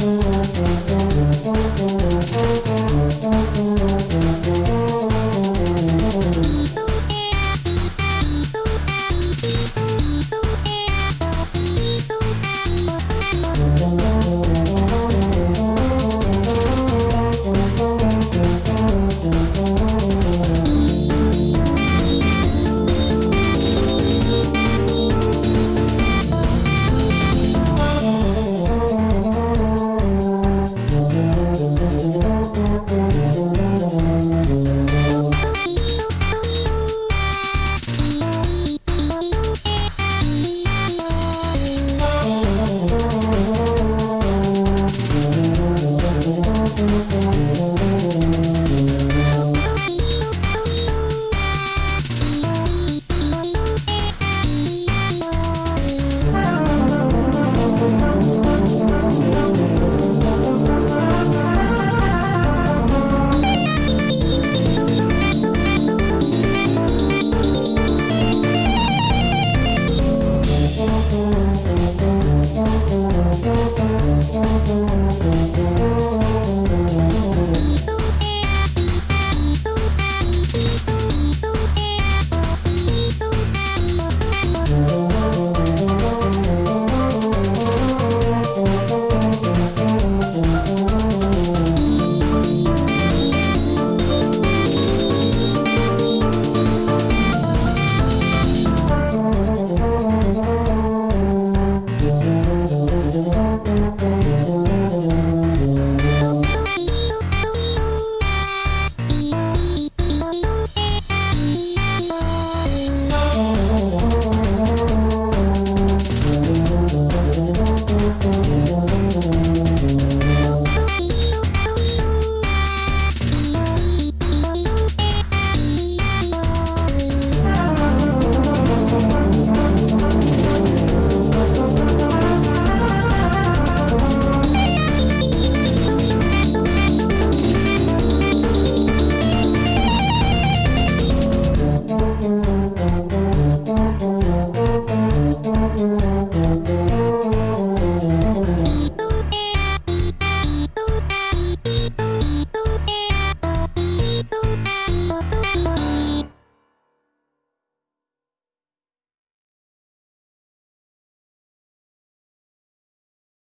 oh, you.